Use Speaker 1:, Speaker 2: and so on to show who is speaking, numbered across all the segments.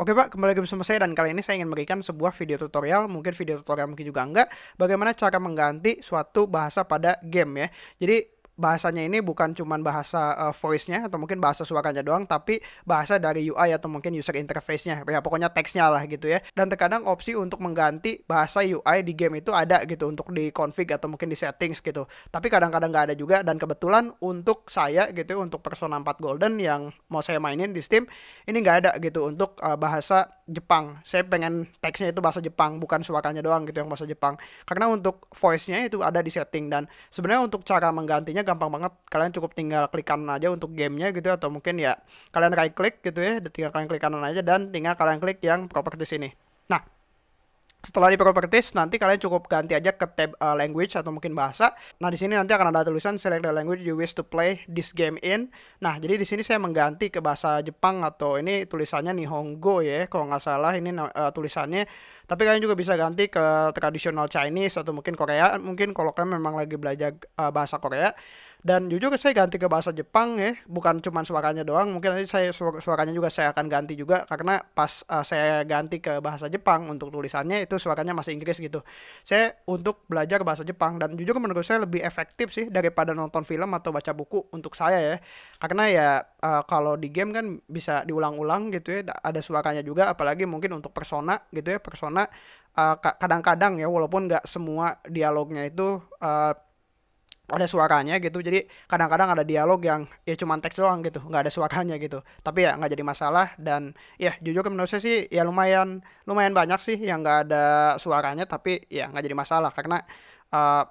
Speaker 1: Oke Pak, kembali lagi bersama saya dan kali ini saya ingin memberikan sebuah video tutorial, mungkin video tutorial mungkin juga enggak, bagaimana cara mengganti suatu bahasa pada game ya. Jadi bahasanya ini bukan cuma bahasa uh, voice-nya atau mungkin bahasa suaranya doang tapi bahasa dari UI atau mungkin user interface-nya. Ya pokoknya teksnya lah gitu ya. Dan terkadang opsi untuk mengganti bahasa UI di game itu ada gitu untuk di config atau mungkin di settings gitu. Tapi kadang-kadang nggak ada juga dan kebetulan untuk saya gitu untuk Persona 4 Golden yang mau saya mainin di Steam ini nggak ada gitu untuk uh, bahasa Jepang. Saya pengen teksnya itu bahasa Jepang bukan suaranya doang gitu yang bahasa Jepang. Karena untuk voice-nya itu ada di setting dan sebenarnya untuk cara menggantinya gampang banget kalian cukup tinggal klik kanan aja untuk gamenya gitu atau mungkin ya kalian right click gitu ya tinggal kalian klik kanan aja dan tinggal kalian klik yang properties ini nah setelah di properties nanti kalian cukup ganti aja ke tab uh, language atau mungkin bahasa. Nah, di sini nanti akan ada tulisan select the language you wish to play this game in. Nah, jadi di sini saya mengganti ke bahasa Jepang atau ini tulisannya Nihongo ya, kalau nggak salah ini uh, tulisannya. Tapi kalian juga bisa ganti ke tradisional Chinese atau mungkin Korea. Mungkin kalau kalian memang lagi belajar uh, bahasa Korea dan jujur saya ganti ke bahasa Jepang ya bukan cuma suaranya doang mungkin nanti saya suaranya juga saya akan ganti juga karena pas uh, saya ganti ke bahasa Jepang untuk tulisannya itu suaranya masih Inggris gitu. Saya untuk belajar bahasa Jepang dan jujur menurut saya lebih efektif sih daripada nonton film atau baca buku untuk saya ya. Karena ya uh, kalau di game kan bisa diulang-ulang gitu ya ada suaranya juga apalagi mungkin untuk persona gitu ya persona uh, kadang-kadang ya walaupun nggak semua dialognya itu uh, ada suaranya gitu. Jadi kadang-kadang ada dialog yang ya cuma teks doang gitu nggak ada suaranya gitu. Tapi ya nggak jadi masalah dan ya jujur menurut saya sih ya lumayan lumayan banyak sih yang nggak ada suaranya tapi ya nggak jadi masalah. Karena uh,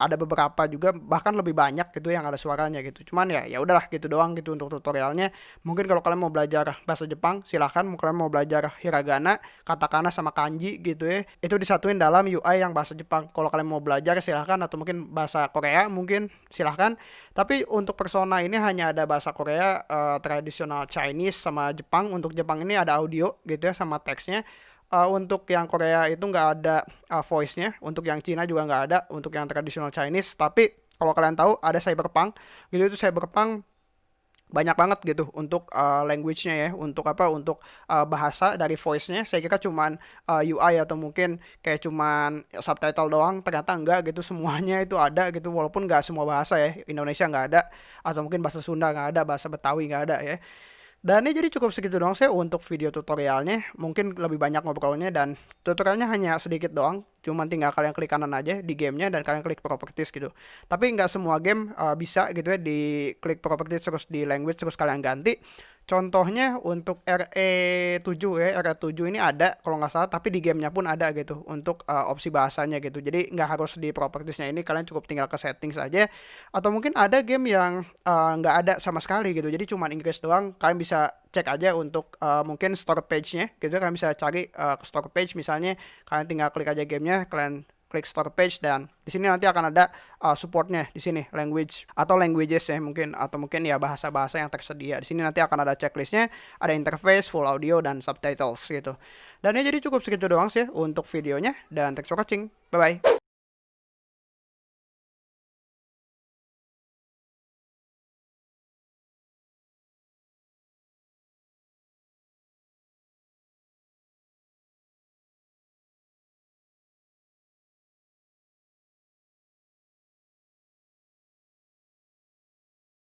Speaker 1: ada beberapa juga bahkan lebih banyak gitu yang ada suaranya gitu. Cuman ya ya udahlah gitu doang gitu untuk tutorialnya. Mungkin kalau kalian mau belajar bahasa Jepang silahkan. Mau kalian mau belajar hiragana katakana sama kanji gitu ya itu disatuin dalam UI yang bahasa Jepang. Kalau kalian mau belajar silahkan. Atau mungkin bahasa Korea mungkin silahkan. Tapi untuk persona ini hanya ada bahasa Korea uh, tradisional Chinese sama Jepang. Untuk Jepang ini ada audio gitu ya sama teksnya uh, untuk yang Korea itu nggak ada uh, voice-nya, untuk yang Cina juga nggak ada, untuk yang tradisional Chinese. Tapi kalau kalian tahu ada Cyberpunk, gitu itu Cyberpunk banyak banget gitu untuk uh, language-nya ya, untuk apa? Untuk uh, bahasa dari voice-nya. Saya kira cuman uh, UI atau mungkin kayak cuman subtitle doang. Ternyata enggak gitu semuanya itu ada gitu. Walaupun nggak semua bahasa ya, Indonesia nggak ada, atau mungkin bahasa Sunda nggak ada, bahasa Betawi nggak ada ya. Dan ini jadi cukup segitu doang saya untuk video tutorialnya. Mungkin lebih banyak ngobrolnya dan tutorialnya hanya sedikit doang. Cuman tinggal kalian klik kanan aja di gamenya dan kalian klik properties gitu. Tapi nggak semua game uh, bisa gitu ya di klik properties terus di language terus kalian ganti. Contohnya untuk RE7 ya, RE7 ini ada kalau nggak salah, tapi di gamenya pun ada gitu untuk uh, opsi bahasanya gitu. Jadi nggak harus di propertiesnya ini, kalian cukup tinggal ke settings saja. Atau mungkin ada game yang uh, nggak ada sama sekali gitu, jadi cuma Inggris doang. Kalian bisa cek aja untuk uh, mungkin store page-nya gitu, kalian bisa cari uh, store page misalnya, kalian tinggal klik aja gamenya, kalian klik store page dan di sini nanti akan ada uh, supportnya di sini language atau languages ya mungkin atau mungkin ya bahasa-bahasa yang tersedia. Di sini nanti akan ada checklistnya, ada interface, full audio dan subtitles gitu. Dan ya jadi cukup segitu doang sih untuk videonya dan thanks for watching. Bye bye.